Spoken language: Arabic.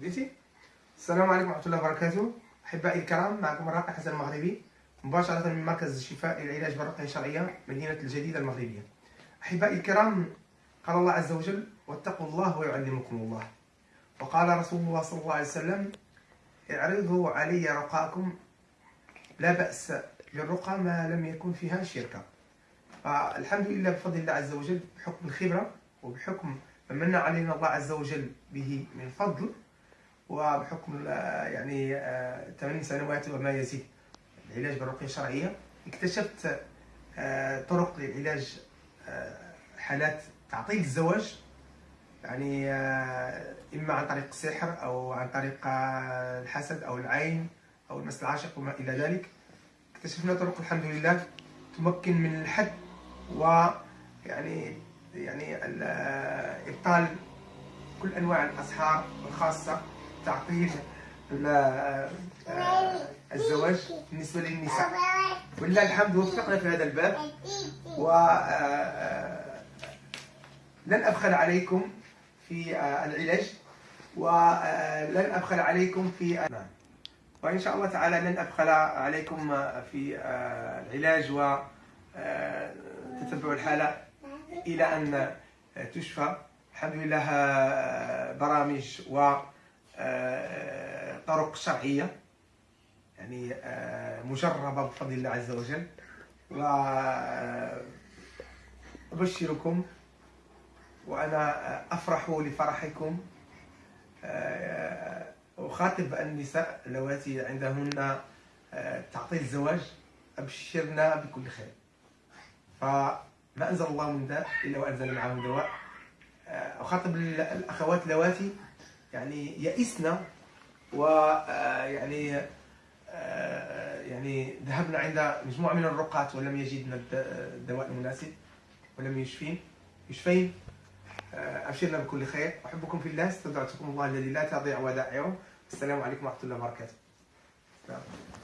بديتي السلام عليكم ورحمة الله وبركاته. أحبائي الكرام معكم الراقي حسن المغربي. مباشرة من مركز الشفاء للعلاج بالرقية الشرعية مدينة الجديدة المغربية. أحبائي الكرام قال الله عز وجل واتقوا الله ويعلمكم الله. وقال رسول الله صلى الله عليه وسلم اعرضوا علي رقاكم لا بأس بالرقى ما لم يكن فيها شركة. فالحمد لله بفضل الله عز وجل بحكم الخبرة وبحكم من علينا الله عز وجل به من فضل وبحكم يعني آه، ثمان سنوات وما يزيد. العلاج بالرقية الشرعية. اكتشفت آه، طرق للعلاج آه، حالات تعطيل الزواج. يعني إما عن طريق السحر أو عن طريق الحسد أو العين أو المس العاشق وما إلى ذلك. اكتشفنا طرق الحمد لله تمكن من الحد ويعني يعني إبطال كل أنواع الأسحار الخاصة تعطيل الزواج بالنسبة للنساء. ولله الحمد وفقنا في هذا الباب. و لن أبخل عليكم في العلاج. ولن أبخل عليكم في وإن شاء الله تعالى لن أبخل عليكم في آه، العلاج وتتبع آه، الحالة. إلى أن تشفى. الحمد لله آه، برامج وطرق شرعية يعني مجربة بفضل الله عز وجل. وأبشركم وأنا أفرح لفرحكم. أخاطب النساء اللواتي عندهن آه، تعطيل الزواج. أبشرنا بكل خير. فما أنزل الله من داء إلا وأنزل معه دواء. آه، أخاطب الأخوات اللواتي يعني يئسنا ويعني آه، يعني ذهبنا عند مجموعة من الرقاة ولم يجدنا الدواء المناسب ولم يشفين. يشفين. أبشرنا بكل خير. أحبكم في الله استودعتكم الله الذي لا تضيع ودائعه السلام عليكم ورحمة الله وبركاته.